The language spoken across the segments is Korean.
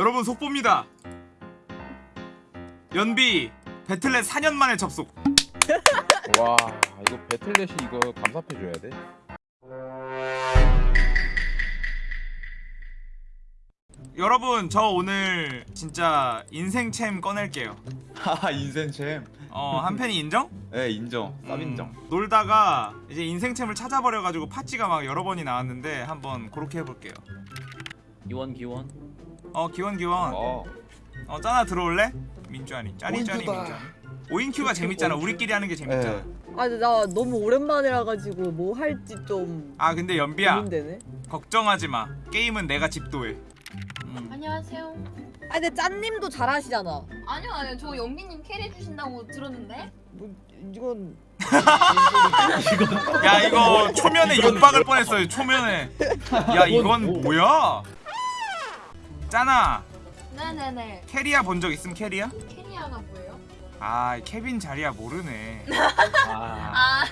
여러분 속보입니다. 연비 배틀넷 4년 만에 접속. 와 이거 배틀넷이 이거 감사패 줘야 돼. 여러분 저 오늘 진짜 인생챔 꺼낼게요. 하하 인생챔 어 한팬이 인정? 네 인정 쌉 음, 인정 놀다가 이제 인생챔을 찾아버려가지고 파찌가 막 여러 번이 나왔는데 한번 그렇게 해볼게요. 기원 기원 어 기원 기원. 어 어 짜나 들어올래? 민주아니 짜니 짜니. 민주아니. 오인 queue가 재밌잖아. 우리끼리 하는 게 재밌잖아. 네. 아 근데 나 너무 오랜만이라 가지고 뭐 할지 좀 아 근데 연비야 고민되네. 걱정하지 마. 게임은 내가 집도해. 음. 안녕하세요. 아 근데 짠님도 잘하시잖아. 아니요, 아니요. 저 연기님 carry 해주신다고 들었는데. 뭐 이건 야 이거 초면에 육박을 뻔했어요. 초면에. 야 이건 뭐야? 짜나 네네네. 캐리아 본적 있음 캐리아? 캐리아가 뭐예요? 아 케빈 자리야 모르네. 아 아,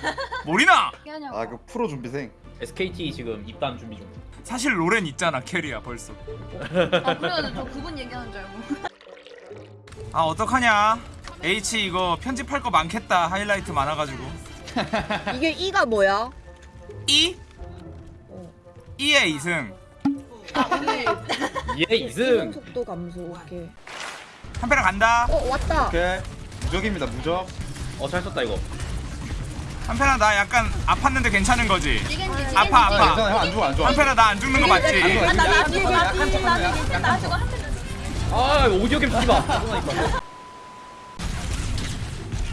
모리나. 그게 아니고. 아그 프로 준비생 SKT 지금 입단 준비 중 사실 로렌 있잖아 캐리아 벌써. 아, 그래가지고 저 그분 얘기하는 줄 알고. 아 어떡하냐? H 이거 편집할 거 많겠다 하이라이트 많아가지고. 이게 이가 뭐야? E? 어. E의 이승. 아, 오늘 얘 이동 2승 속도 감소. 오케이. 한패랑 간다. 어 왔다. 오케이 무적입니다 무적 어 잘 썼다 이거 한패랑 나 약간 아팠는데 괜찮은 거지? 아파, 아파. 괜찮아 형안 죽어 안 죽어 한패랑 나안 죽는 거 맞지? 안 아, 나, 나, 나, 나, 나, 한. 아 오디오 게임 쓰지 마 그러니까.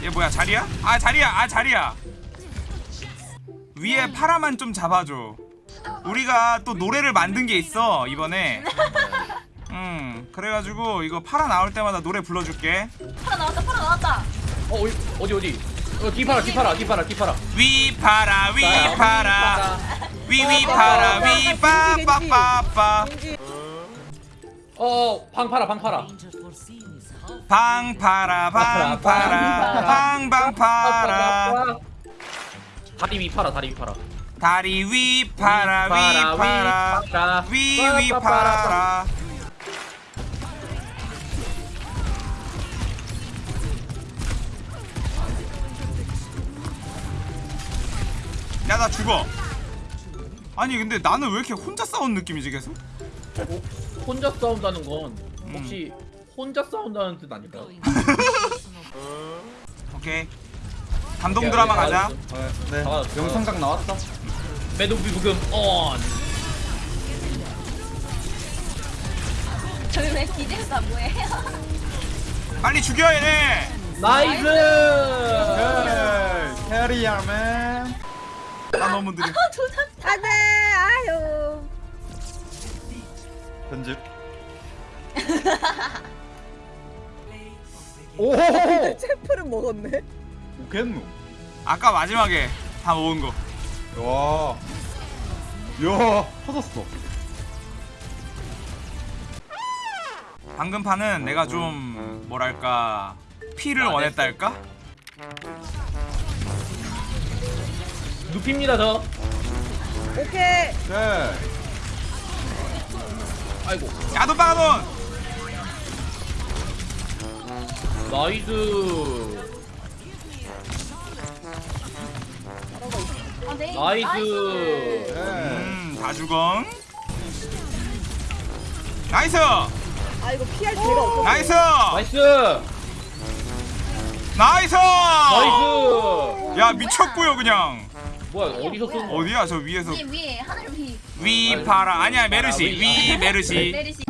얘 뭐야 자리야? 아 자리야 아 자리야 위에 파라만 좀 잡아줘 우리가 또 노래를 만든 게 있어 이번에. 음 그래가지고 이거 파라 나올 때마다 노래 불러줄게. 파라 나왔다, 파라 나왔다. 어 어디 어디 어디? 어 뒤파라 뒤파라 뒤파라 뒤파라 위 파라 위 파라 위위 파라 위 빠빠빠빠. 왠지 어 방파라 방파라 방 파라 방 파라 방방 파라 다리 위파라 다리 위파라 다리 위 파라 위 파라 위 위 파라 야 나 죽어 아니 근데 나는 왜 이렇게 혼자 싸운 느낌이지 계속? 혼자 싸운다는 건 음. 혹시 혼자 싸운다는 뜻 아닐까요? 오케이 감동 드라마 가자 네, 네. 아, 영상각 나왔어 매듭 부금 온 저희 왜 기대가 뭐예요? 빨리 죽여 얘네! nice! 네, 캐리어맨. 나 너무 느려 안돼. 아유. 편집. 오 챔프를 먹었네. 오겠노? 아까 마지막에 다 모은 거 와 야, 터졌어. 방금 판은 내가 좀 뭐랄까 피를 아, 원했다 할까? 눕힙니다 저 오케이. 네. 아이고 야돈 빠가돈 nice 아, 네. nice. 네. 음다 죽어 nice! 아 이거 피할 데가 없어. nice! nice. nice! nice. 야 미쳤고요 그냥. 뭐야 어디서 쏜 거? 어디야 저 위에서? 위에, 위에, 하늘 위. 위 파라. 아니야 메르시. 위 메르시. 내리시.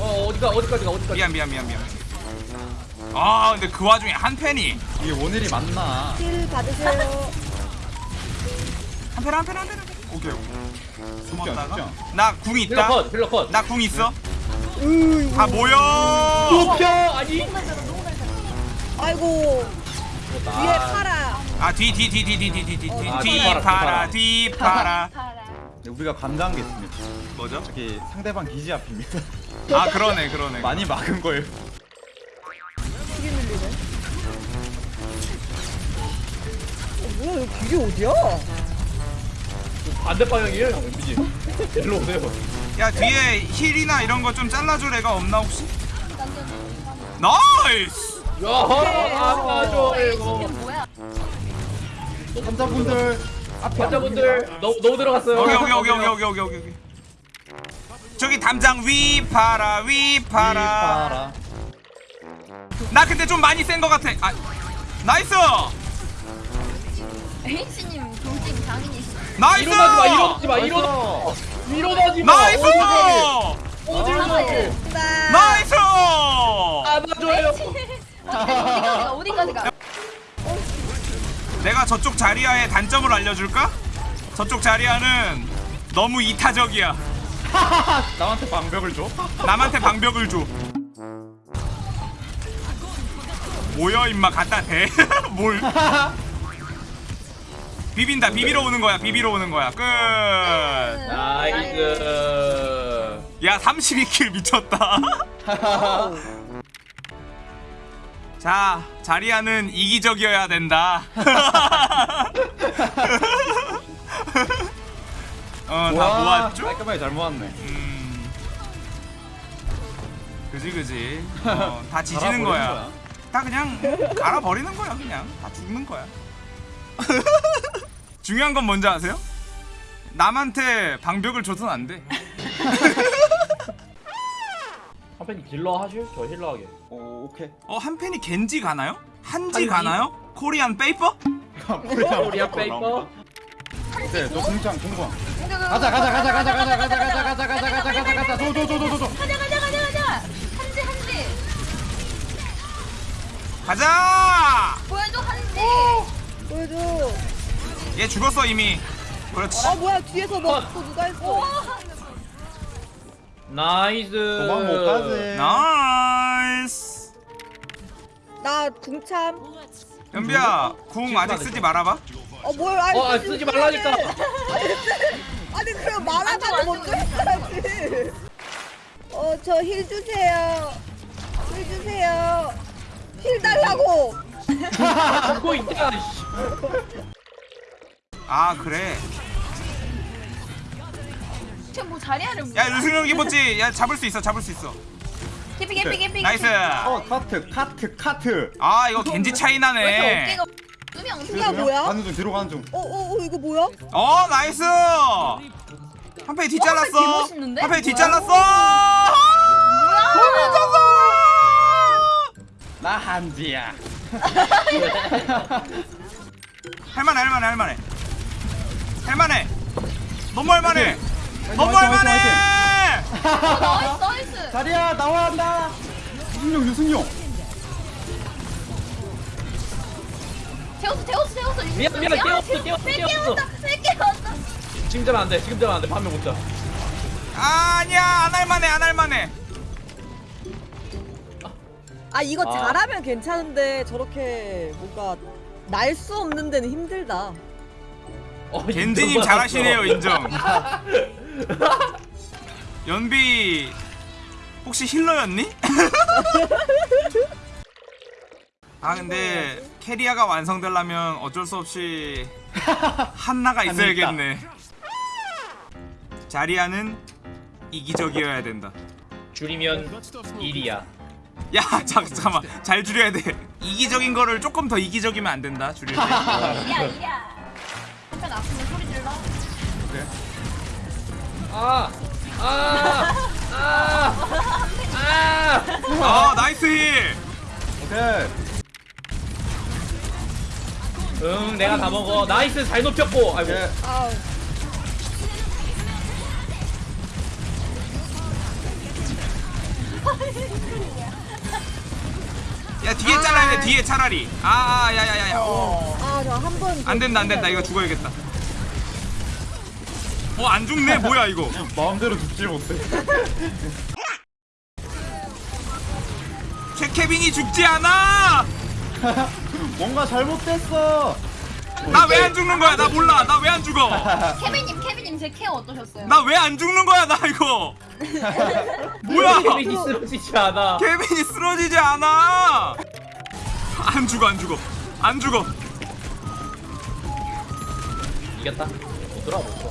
어 어디가 어디까지 가 어디까지? 미안 미안 미안 미안 아 근데 그 와중에 한 팬이 이게 원일이 맞나? heal 받으세요. 한 팬 한 팬 한팬 오케이 죽지 않, 숨었다가 죽지 않. 나 궁 healer 있다 cut healer cut 나 궁 있어 으이구. 다 모여 높여 아니 아이고 위에 팔아. 아뒤뒤뒤뒤뒤뒤뒤 어, 아, 뒤 뒤파라, 파라 뒤파라. 뒤 파라 파라. 네, 우리가 있습니다. 뭐죠? 저기 상대방 기지 앞입니다. 아 그러네 그러네 많이 막은 거예요. 뭐야 여기 길이 어디야? 그 반대 방향이에요 형. MBG 일로 오세요. 야 뒤에 heal이나 이런 거 좀 잘라줄 애가 없나 혹시? nice! 야아줘 이거. 환자분들 환자분들 너무 너무 들어갔어요. 여기 여기 여기 여기 여기 여기 여기. 저기 담장 위 파라 위 파라. 나 근데 좀 많이 센 거 같아. 아 nice! H님 돌진 장인이시. nice 일어나지 마, 일어나지 마, 일어나. 일어나지 마. nice 아, 가? 이제. nice 안아줘요. 어디까지가 어디까지가? 내가 저쪽 자리아의 단점을 알려줄까? 저쪽 자리아는 너무 이타적이야 남한테 방벽을 줘? 남한테 방벽을 줘 뭐야 임마 갖다 대? 뭘 비빈다. 비비러 오는 거야. 비비러 오는 거야. 끝. nice. 야 32 kill 미쳤다. 자 자리아는 이기적이어야 된다. 어다 모았죠? 깔끔하게 잘 모았네. 음. 그지 그지. 어, 다 지지는 갈아버리는 거야. 다 그냥 갈아버리는 거야 그냥. 다 죽는 거야 중요한 건 뭔지 아세요? 남한테 방벽을 줘선 안 돼 한 팬이 딜러 하실? 저 healer 하게. 오 오케이. 어 한 팬이 겐지 가나요? 한지 한지? 가나요? Korean paper? Korea paper. 네, 너 공장 공장. 가자 가자 가자 가자 가자 가자 가자 가자 가자 가자 가자 가자 도도도도도도. 가자 가자 가자 가자. 한지 한지. 가자! 보여줘 한지. 보여줘. 얘 죽었어 이미 그렇지 아 뭐야 뒤에서 먹고 누가 했어? nice. 도망 못 가지. 나이스 나 궁참. 연비야 궁 아직 쓰지 말아봐 어 뭐야? 아니, 어, 아, 쓰지 쓰지 말라니까. 아니 그럼 말하다가 먼저 했어야지. 어 저 heal 주세요. heal 주세요. heal 달라고. 죽고 있다. 씨. 아 그래 지금 뭐 자리야를 뭐? 야 유승용 気持ち 야 잡을 수 있어 잡을 수 있어 개피 개피 개피. nice 어 cut cut cut. 아 이거 겐지 차이 나네 두명 두 야, 명. 뭐야? 가는 중 뒤로 가는 중. 어어 어, 이거 뭐야? 어 nice 한패 뒷잘랐어 와, 개멋있는데? 한패 뭐야? 뒷잘랐어 나 한지야. 할만해 할만해 할만해 할만해 너무 할만해 너무 할만해 나이스 나이스. 자리야 나와 한다. 유승용 유승용. 태웠어 태웠어 태웠어. 미안, 미안, 깨웠어, 깨웠어, 왜 깨웠어. 깨웠다 왜 깨웠다. 지금 되면 안 돼. 지금 되면 안 돼. 밤에 못 자. 아니야 안 할만해 안 할만해 아 이거 아. 잘하면 괜찮은데 저렇게 뭔가 날 수 없는 데는 힘들다. 어, 겐지님 잘하시네요. 인정. 연비 혹시 힐러였니? 아 근데 캐리아가 완성되려면 어쩔 수 없이 한나가 있어야겠네. 자리아는 이기적이어야 된다. 줄이면 일이야. 야 잠, 잠깐만. 잘 줄여야 돼. 이기적인 거를 조금 더 이기적이면 안 된다 줄일 때 아, 아, 아, 아. 아 나이스 힐 오케이. 응, 내가 다 먹어. 나이스, 잘 높였고. 아이고. 오케이. 아우. 야 뒤에 잘라야 돼 뒤에 차라리 아 야야 야야 아저 한 번. 안 된다 안 된다 이거 죽어야겠다 어안 죽네 뭐야 이거 마음대로 죽지 못해. 최케빈이 죽지 않아 뭔가 잘못됐어. 나 왜 안 죽는 거야 나 몰라 나 왜 안 죽어 케빈님 케빈님 제 케어 어떠셨어요? 나 왜 안 죽는 거야 나 이거 뭐야 케빈이 쓰러지지 않아. 케빈이 쓰러지지 않아 안 죽어 안 죽어 안 죽어 이겼다. 못 들어, 못 들어.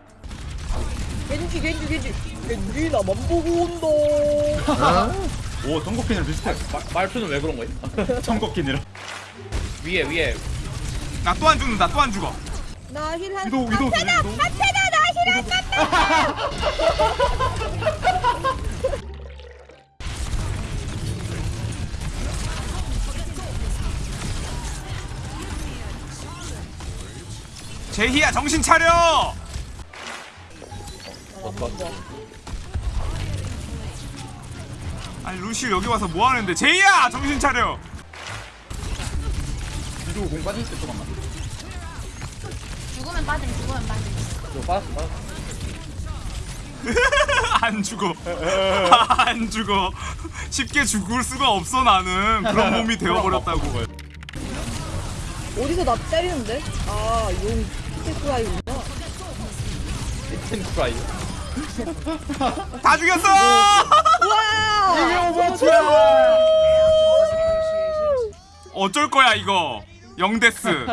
겐지 겐지 겐지. 겐지 나만 보고 온다. 오 정국빈이랑 비슷해. 마- 말투는 왜 그런 거야? 정국빈이랑. 위에 위에. 나 또 안 죽는다 또 안 죽어. 나 힐한 위도 위도 위도 제희야 정신 차려 아니 루시 여기 와서 뭐 하는데? 제이야! 정신 차려! 위도 공 빠질 때 조금만 죽으면 빠짐 죽으면 빠짐. 좀 빠졌어 빠졌어. 안 죽어. 안 죽어. 쉽게 죽을 수가 없어 나는. 그런 몸이 되어버렸다고. 어디서 나 때리는데? 아용 피테크라이구나. 텐 프라이 다 죽였어! 이게 오버워치야! 어쩔 거야 이거. 영데스.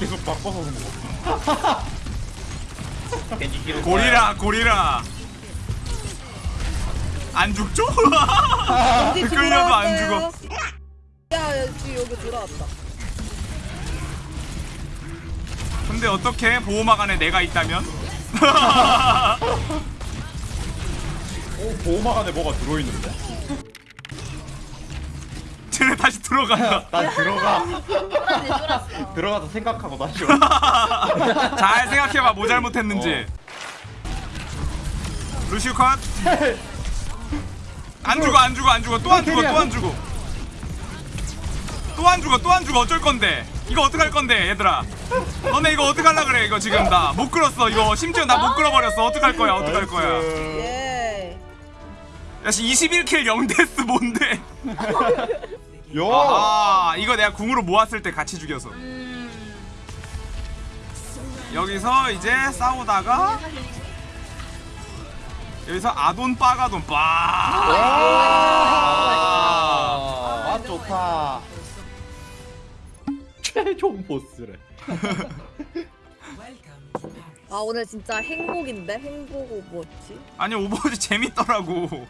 계속 바꿔서 그런 거. 고리라 고리라. 안 죽죠? 끌려도 안 죽어. 야 여기 돌아왔다. 근데 어떻게 보호막 안에 내가 있다면? 오 보호막 안에 뭐가 들어있는데? 쟤네 다시 들어간다 난 들어가. 쫄았네 쫄았어 들어가서 생각하고 다시 와. 잘 생각해봐 뭐 잘못했는지. 루시우 컷. 안 죽어 안 죽어 안 죽어. 또 안 죽어 또 안 죽어. 또 안 죽어 또 안 죽어. 어쩔 건데 이거 어떡할 건데 얘들아? 너네 이거 어떡할라 그래 이거 지금 나 못 끌었어. 이거 심지어 나 못 끌어버렸어. 어떡할 거야 어떡할 거야? 예 야씨 21킬 0데스 뭔데? 야 아 이거 내가 궁으로 모았을 때 같이 죽여서. 여기서 이제 싸우다가 여기서 아돈 빠가돈 빠. 아. 맛 좋다 최종 보스래. 아 오늘 진짜 행복인데? 행복 오버워치 아니 오버워치 재밌더라고